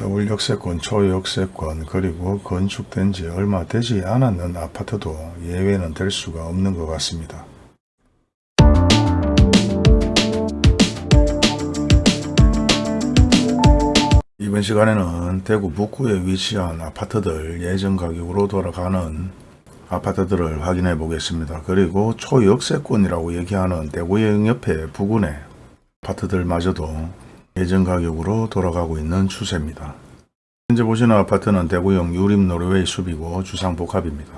더블 역세권, 초역세권 그리고 건축된 지 얼마 되지 않았는 아파트도 예외는 될 수가 없는 것 같습니다. 이번 시간에는 대구 북구에 위치한 아파트들 예전 가격으로 돌아가는 아파트들을 확인해 보겠습니다. 그리고 초역세권이라고 얘기하는 대구역 옆에 부근의 아파트들마저도 예전 가격으로 돌아가고 있는 추세입니다. 현재 보시는 아파트는 대구역 유림 노르웨이 숲이고 주상복합입니다.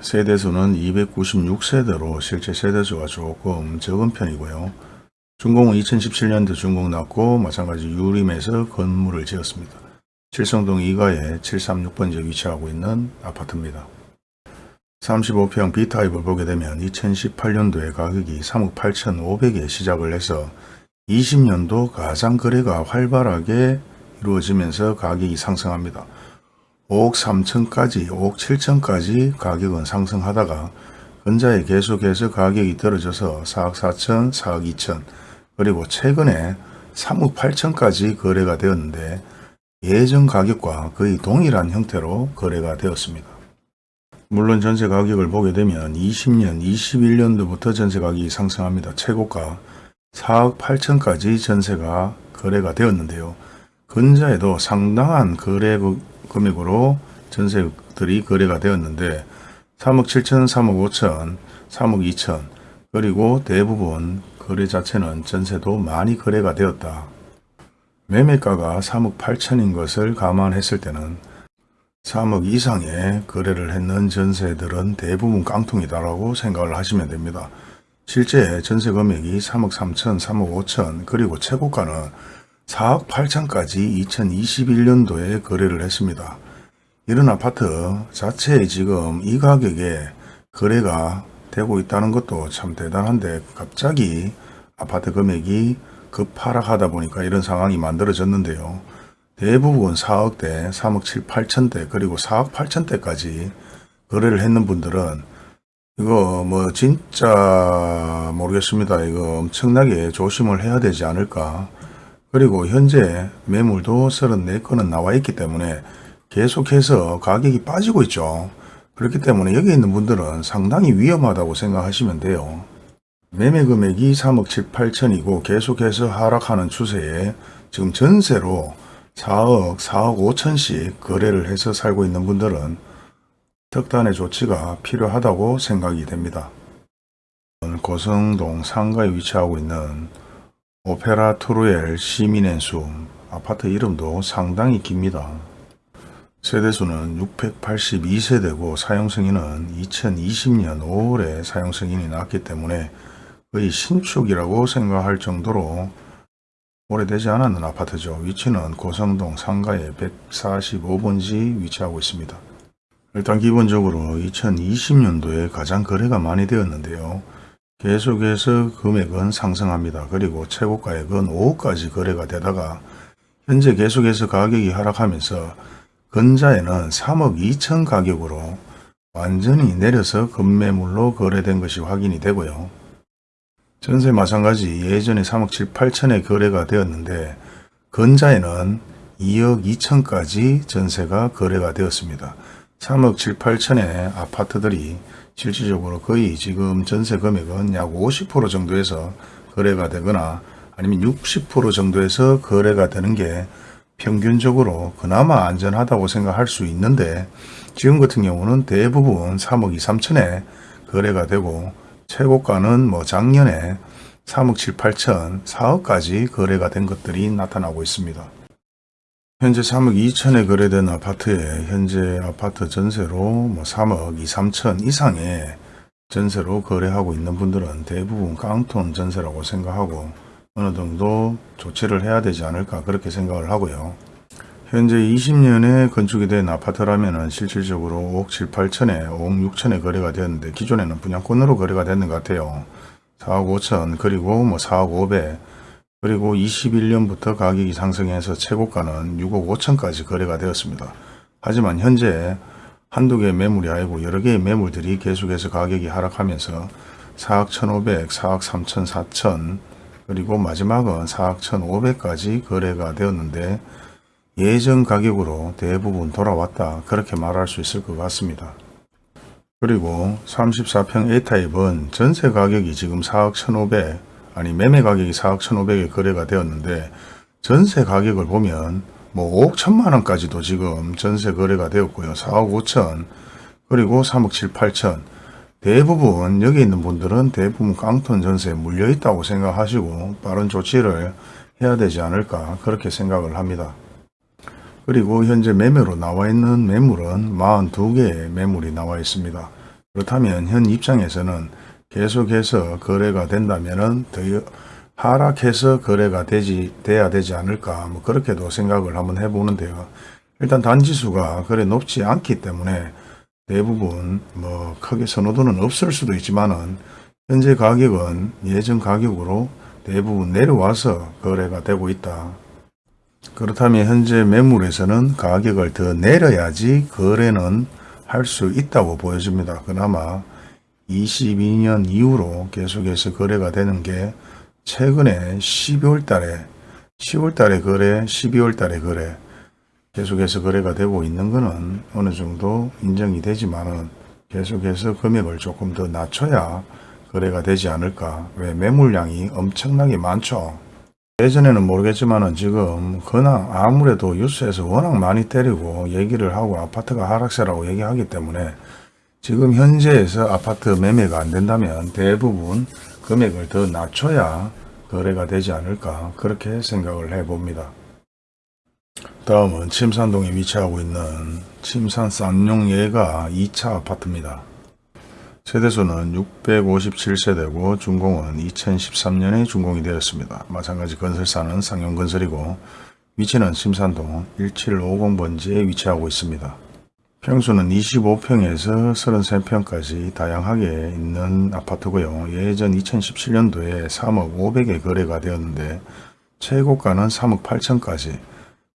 세대수는 296세대로 실제 세대수가 조금 적은 편이고요. 준공은 2017년도 준공 났고 마찬가지 유림에서 건물을 지었습니다. 칠성동 2가에 736번지에 위치하고 있는 아파트입니다. 35평 B타입을 보게 되면 2018년도에 가격이 3억 8,500에 시작을 해서 20년도 가장 거래가 활발하게 이루어지면서 가격이 상승합니다. 5억 3천까지 5억 7천까지 가격은 상승하다가 근자에 계속해서 가격이 떨어져서 4억 4천, 4억 2천 그리고 최근에 3억 8천까지 거래가 되었는데 예전 가격과 거의 동일한 형태로 거래가 되었습니다. 물론 전세 가격을 보게 되면 20년, 21년도부터 전세 가격이 상승합니다. 최고가 4억 8천까지 전세가 거래가 되었는데요. 근자에도 상당한 거래 금액으로 전세들이 거래가 되었는데 3억 7천, 3억 5천, 3억 2천 그리고 대부분 거래 자체는 전세도 많이 거래가 되었다. 매매가가 3억 8천인 것을 감안했을 때는 3억 이상의 거래를 했는 전세들은 대부분 깡통이다라고 생각을 하시면 됩니다. 실제 전세 금액이 3억 3천, 3억 5천 그리고 최고가는 4억 8천까지 2021년도에 거래를 했습니다. 이런 아파트 자체에 지금 이 가격에 거래가 되고 있다는 것도 참 대단한데 갑자기 아파트 금액이 급하락하다 보니까 이런 상황이 만들어졌는데요. 대부분 4억대, 3억 7, 8천대 그리고 4억 8천대까지 거래를 했는 분들은 이거 뭐 진짜 모르겠습니다. 이거 엄청나게 조심을 해야 되지 않을까. 그리고 현재 매물도 34건은 나와 있기 때문에 계속해서 가격이 빠지고 있죠. 그렇기 때문에 여기 있는 분들은 상당히 위험하다고 생각하시면 돼요. 매매 금액이 3억 7, 8천이고 계속해서 하락하는 추세에 지금 전세로 4억, 4억 5천씩 거래를 해서 살고 있는 분들은 특단의 조치가 필요하다고 생각이 됩니다. 고성동 상가에 위치하고 있는 오페라 트루엘 시민앤수 아파트 이름도 상당히 깁니다. 세대수는 682세대고 사용승인은 2020년 5월에 사용승인이 났기 때문에 거의 신축이라고 생각할 정도로 오래되지 않았는 아파트죠. 위치는 고성동 상가의 145번지 위치하고 있습니다. 일단 기본적으로 2020년도에 가장 거래가 많이 되었는데요. 계속해서 금액은 상승합니다. 그리고 최고가액은 5억까지 거래가 되다가 현재 계속해서 가격이 하락하면서 근자에는 3억 2천 가격으로 완전히 내려서 급매물로 거래된 것이 확인이 되고요. 전세 마찬가지 예전에 3억 7, 8천에 거래가 되었는데 근자에는 2억 2천까지 전세가 거래가 되었습니다. 3억 7, 8천의 아파트들이 실질적으로 거의 지금 전세 금액은 약 50% 정도에서 거래가 되거나 아니면 60% 정도에서 거래가 되는 게 평균적으로 그나마 안전하다고 생각할 수 있는데 지금 같은 경우는 대부분 3억 2, 3천에 거래가 되고 최고가는 뭐 작년에 3억 7, 8천, 4억까지 거래가 된 것들이 나타나고 있습니다. 현재 3억 2천에 거래된 아파트에 현재 아파트 전세로 뭐 3억 2, 3천 이상의 전세로 거래하고 있는 분들은 대부분 깡통 전세라고 생각하고 어느 정도 조치를 해야 되지 않을까 그렇게 생각을 하고요. 현재 20년에 건축이 된 아파트라면 실질적으로 5억 7, 8천에 5억 6천에 거래가 되었는데 기존에는 분양권으로 거래가 됐는 것 같아요. 4억 5천 그리고 뭐 4억 5백 그리고 21년부터 가격이 상승해서 최고가는 6억 5천까지 거래가 되었습니다. 하지만 현재 한두 개의 매물이 아니고 여러 개의 매물들이 계속해서 가격이 하락하면서 4억 1,500, 4억 3천, 4천 그리고 마지막은 4억 1,500까지 거래가 되었는데 예전 가격으로 대부분 돌아왔다 그렇게 말할 수 있을 것 같습니다. 그리고 34평 A타입은 전세 가격이 지금 4억 1,500 아니 매매 가격이 4억 1,500에 거래가 되었는데 전세 가격을 보면 뭐 5억 1천만 원까지도 지금 전세 거래가 되었고요. 4억 5천 그리고 3억 7, 8천 대부분 여기 있는 분들은 대부분 깡통 전세에 물려 있다고 생각하시고 빠른 조치를 해야 되지 않을까 그렇게 생각을 합니다. 그리고 현재 매매로 나와 있는 매물은 42개의 매물이 나와 있습니다. 그렇다면 현 입장에서는 계속해서 거래가 된다면은 더 하락해서 거래가 되지 돼야 되지 않을까 뭐 그렇게도 생각을 한번 해보는데요. 일단 단지수가 그래 높지 않기 때문에 대부분 뭐 크게 선호도는 없을 수도 있지만은 현재 가격은 예전 가격으로 대부분 내려와서 거래가 되고 있다. 그렇다면 현재 매물에서는 가격을 더 내려야지 거래는 할 수 있다고 보여집니다. 그나마 22년 이후로 계속해서 거래가 되는 게 최근에 12월 달에 10월 달에 거래, 12월 달에 거래 계속해서 거래가 되고 있는 것은 어느 정도 인정이 되지만은 계속해서 금액을 조금 더 낮춰야 거래가 되지 않을까. 왜 매물량이 엄청나게 많죠. 예전에는 모르겠지만은 지금 그냥 아무래도 뉴스에서 워낙 많이 때리고 얘기를 하고 아파트가 하락세라고 얘기하기 때문에 지금 현재에서 아파트 매매가 안 된다면 대부분 금액을 더 낮춰야 거래가 되지 않을까 그렇게 생각을 해봅니다. 다음은 침산동에 위치하고 있는 침산 쌍용예가 2차 아파트입니다. 세대수는 657세대고 준공은 2013년에 준공이 되었습니다. 마찬가지 건설사는 상용건설이고 위치는 침산동 1750번지에 위치하고 있습니다. 평수는 25평에서 33평까지 다양하게 있는 아파트고요. 예전 2017년도에 3억 500에 거래가 되었는데 최고가는 3억 8천까지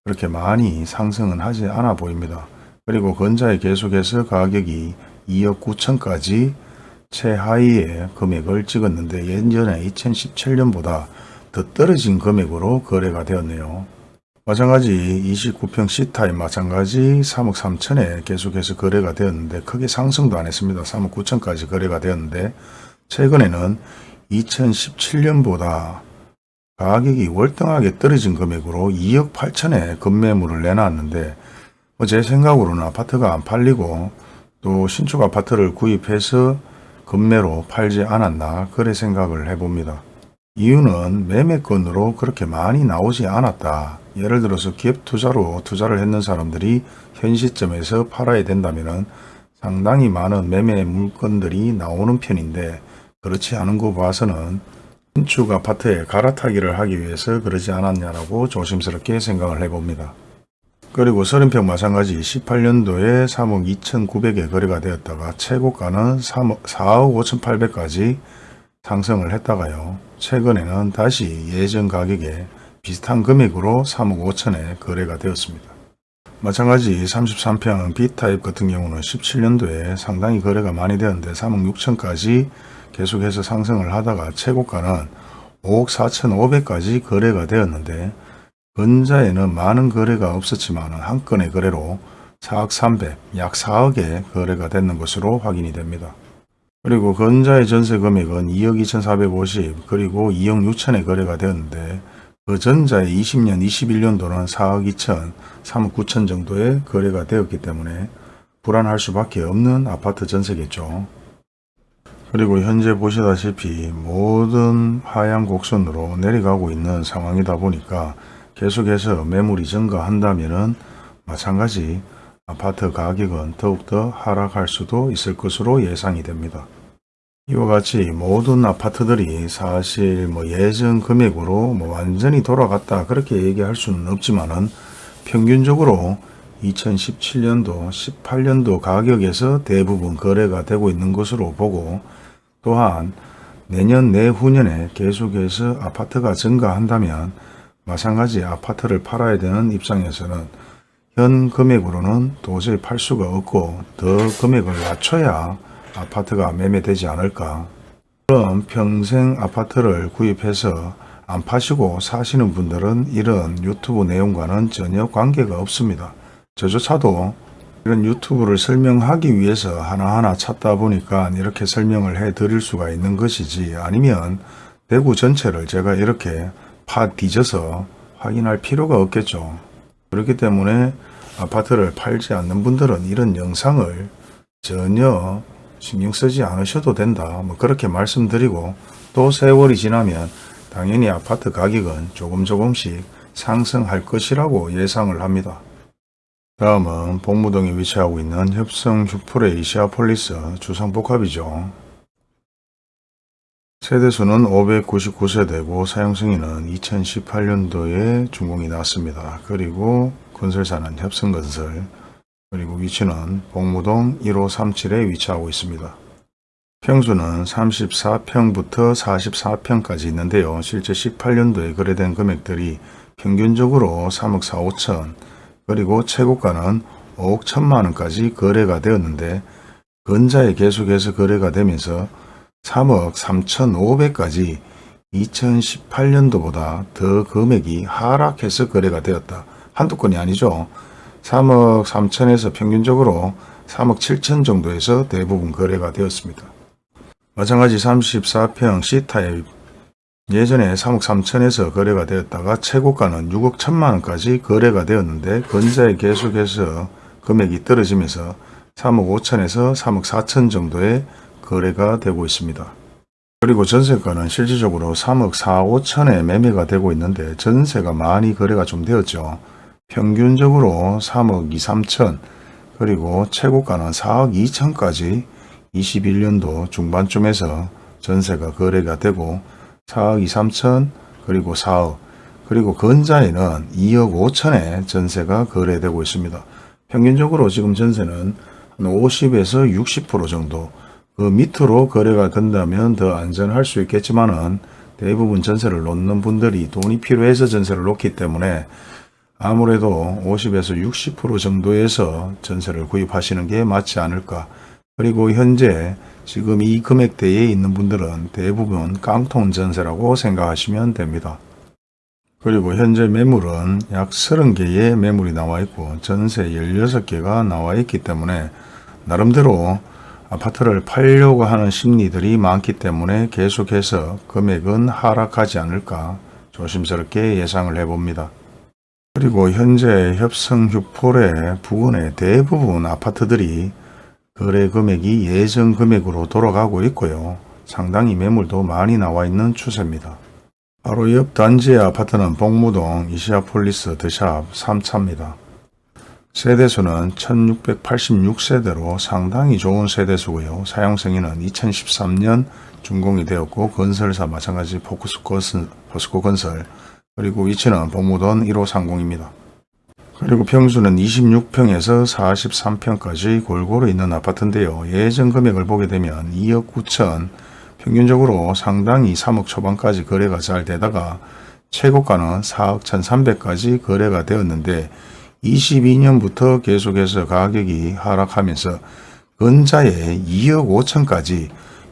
그렇게 많이 상승은 하지 않아 보입니다. 그리고 건자에 계속해서 가격이 2억 9천까지 최하위의 금액을 찍었는데 예전에 2017년보다 더 떨어진 금액으로 거래가 되었네요. 마찬가지 29평 C타입 마찬가지 3억 3천에 계속해서 거래가 되었는데 크게 상승도 안 했습니다. 3억 9천까지 거래가 되었는데 최근에는 2017년보다 가격이 월등하게 떨어진 금액으로 2억 8천에 급매물을 내놨는데 뭐제 생각으로는 아파트가 안 팔리고 또 신축 아파트를 구입해서 급매로 팔지 않았나 그래 생각을 해봅니다. 이유는 매매건으로 그렇게 많이 나오지 않았다. 예를 들어서 기업 투자로 투자를 했는 사람들이 현 시점에서 팔아야 된다면 상당히 많은 매매 물건들이 나오는 편인데 그렇지 않은 거 봐서는 신축 아파트에 갈아타기를 하기 위해서 그러지 않았냐라고 조심스럽게 생각을 해봅니다. 그리고 30평 마찬가지 18년도에 3억 2,900에 거래가 되었다가 최고가는 3억, 4억 5,800까지 상승을 했다가요. 최근에는 다시 예전 가격에 비슷한 금액으로 3억 5천에 거래가 되었습니다. 마찬가지 33평 B타입 같은 경우는 17년도에 상당히 거래가 많이 되었는데 3억 6천까지 계속해서 상승을 하다가 최고가는 5억 4천 5백까지 거래가 되었는데 근자에는 많은 거래가 없었지만 한 건의 거래로 4억 300, 약 4억에 거래가 됐는 것으로 확인이 됩니다. 그리고 근자의 전세 금액은 2억 2,450 그리고 2억 6천에 거래가 되었는데 그 전자의 20년, 21년도는 4억 2천, 3억 9천 정도의 거래가 되었기 때문에 불안할 수밖에 없는 아파트 전세겠죠. 그리고 현재 보시다시피 모든 하향 곡선으로 내려가고 있는 상황이다 보니까 계속해서 매물이 증가한다면 마찬가지 아파트 가격은 더욱더 하락할 수도 있을 것으로 예상이 됩니다. 이와 같이 모든 아파트들이 사실 뭐 예전 금액으로 뭐 완전히 돌아갔다 그렇게 얘기할 수는 없지만은 평균적으로 2017년도 18년도 가격에서 대부분 거래가 되고 있는 것으로 보고 또한 내년 내후년에 계속해서 아파트가 증가한다면 마찬가지 아파트를 팔아야 되는 입장에서는 현 금액으로는 도저히 팔 수가 없고 더 금액을 낮춰야 아파트가 매매되지 않을까. 그럼 평생 아파트를 구입해서 안 파시고 사시는 분들은 이런 유튜브 내용과는 전혀 관계가 없습니다. 저조차도 이런 유튜브를 설명하기 위해서 하나하나 찾다 보니까 이렇게 설명을 해 드릴 수가 있는 것이지 아니면 대구 전체를 제가 이렇게 파 뒤져서 확인할 필요가 없겠죠. 그렇기 때문에 아파트를 팔지 않는 분들은 이런 영상을 전혀 신경 쓰지 않으셔도 된다. 뭐 그렇게 말씀드리고 또 세월이 지나면 당연히 아파트 가격은 조금 조금씩 상승할 것이라고 예상을 합니다. 다음은 복무동에 위치하고 있는 협성 휴프레 이시아폴리스 주상복합이죠. 세대수는 599세대고 사용승인은 2018년도에 준공이 났습니다. 그리고 건설사는 협성건설 그리고 위치는 복무동 1537에 위치하고 있습니다. 평수는 34평부터 44평까지 있는데요. 실제 18년도에 거래된 금액들이 평균적으로 3억 4, 5천 그리고 최고가는 5억 1천만 원까지 거래가 되었는데 근자에 계속해서 거래가 되면서 3억 3천5백까지 2018년도보다 더 금액이 하락해서 거래가 되었다. 한두 건이 아니죠. 3억 3천에서 평균적으로 3억 7천 정도에서 대부분 거래가 되었습니다. 마찬가지 34평 C타입 예전에 3억 3천에서 거래가 되었다가 최고가는 6억 1천만 원까지 거래가 되었는데 건자에 계속해서 금액이 떨어지면서 3억 5천에서 3억 4천 정도의 거래가 되고 있습니다. 그리고 전세가는 실질적으로 3억 4, 5천에 매매가 되고 있는데 전세가 많이 거래가 좀 되었죠. 평균적으로 3억 2, 3천 그리고 최고가는 4억 2천까지 21년도 중반쯤에서 전세가 거래가 되고 4억 2, 3천 그리고 4억 그리고 건자에는 2억 5천에 전세가 거래되고 있습니다. 평균적으로 지금 전세는 한 50에서 60% 정도 그 밑으로 거래가 된다면 더 안전할 수 있겠지만은 대부분 전세를 놓는 분들이 돈이 필요해서 전세를 놓기 때문에 아무래도 50에서 60% 정도에서 전세를 구입하시는 게 맞지 않을까. 그리고 현재 지금 이 금액대에 있는 분들은 대부분 깡통 전세라고 생각하시면 됩니다. 그리고 현재 매물은 약 30개의 매물이 나와 있고 전세 16개가 나와 있기 때문에 나름대로 아파트를 팔려고 하는 심리들이 많기 때문에 계속해서 금액은 하락하지 않을까 조심스럽게 예상을 해봅니다. 그리고 현재 협성 휴폴의 부근의 대부분 아파트들이 거래 금액이 예전 금액으로 돌아가고 있고요. 상당히 매물도 많이 나와 있는 추세입니다. 바로 옆 단지의 아파트는 복무동 이시아폴리스 드샵 3차입니다. 세대수는 1686세대로 상당히 좋은 세대수고요. 사용승인은 2013년 준공이 되었고 건설사 마찬가지 포스코 건설 그리고 위치는 복무동 1530입니다. 그리고 평수는 26평에서 43평까지 골고루 있는 아파트인데요. 예전 금액을 보게 되면 2억 9천 평균적으로 상당히 3억 초반까지 거래가 잘 되다가 최고가는 4억 1,300까지 거래가 되었는데 22년부터 계속해서 가격이 하락하면서 근자에 2억 5천까지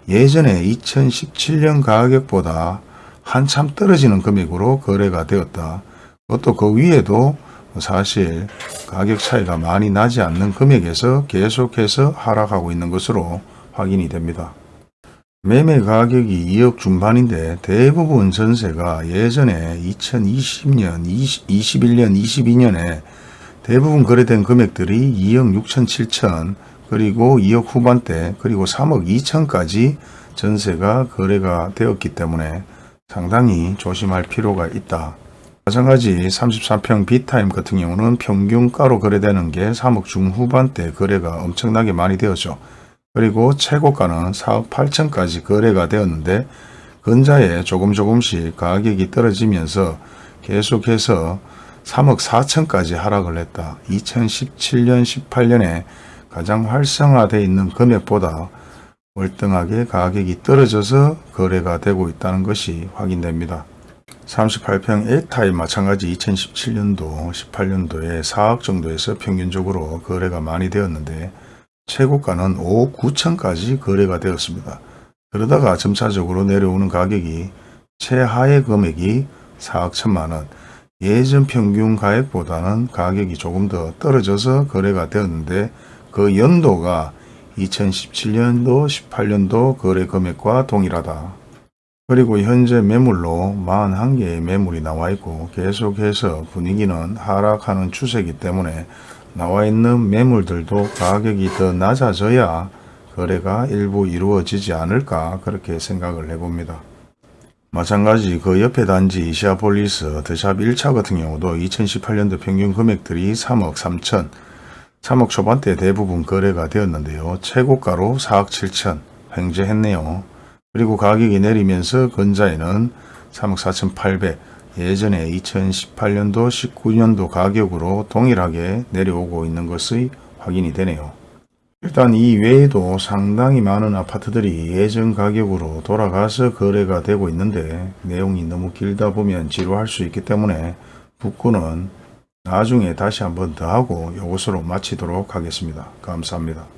예전에 2017년 가격보다 한참 떨어지는 금액으로 거래가 되었다. 그것도 그 위에도 사실 가격 차이가 많이 나지 않는 금액에서 계속해서 하락하고 있는 것으로 확인이 됩니다. 매매 가격이 2억 중반인데 대부분 전세가 예전에 2020년, 20, 21년, 22년에 대부분 거래된 금액들이 2억 6천 7천 그리고 2억 후반대 그리고 3억 2천까지 전세가 거래가 되었기 때문에 상당히 조심할 필요가 있다. 마찬가지 33평 B타임 같은 경우는 평균가로 거래되는 게 3억 중후반대 거래가 엄청나게 많이 되었죠. 그리고 최고가는 4억 8천까지 거래가 되었는데 근자에 조금 조금씩 가격이 떨어지면서 계속해서 3억 4천까지 하락을 했다. 2017년 18년에 가장 활성화되어 있는 금액보다 월등하게 가격이 떨어져서 거래가 되고 있다는 것이 확인됩니다. 38평 A타입 마찬가지 2017년도 18년도에 4억 정도에서 평균적으로 거래가 많이 되었는데 최고가는 5억 9천까지 거래가 되었습니다. 그러다가 점차적으로 내려오는 가격이 최하의 금액이 4억 1천만 원, 예전 평균 가액보다는 가격이 조금 더 떨어져서 거래가 되었는데 그 연도가 2017년도, 18년도 거래 금액과 동일하다. 그리고 현재 매물로 41개의 매물이 나와 있고 계속해서 분위기는 하락하는 추세이기 때문에 나와 있는 매물들도 가격이 더 낮아져야 거래가 일부 이루어지지 않을까 그렇게 생각을 해봅니다. 마찬가지 그 옆에 단지 이시아폴리스 드샵 1차 같은 경우도 2018년도 평균 금액들이 3억 3천 3억 초반대 대부분 거래가 되었는데요. 최고가로 4억 7천 횡재했네요. 그리고 가격이 내리면서 근자에는 3억 4천 8백 예전에 2018년도 19년도 가격으로 동일하게 내려오고 있는 것이 확인이 되네요. 일단 이 외에도 상당히 많은 아파트들이 예전 가격으로 돌아가서 거래가 되고 있는데 내용이 너무 길다 보면 지루할 수 있기 때문에 북구는 나중에 다시 한번 더 하고 이것으로 마치도록 하겠습니다. 감사합니다.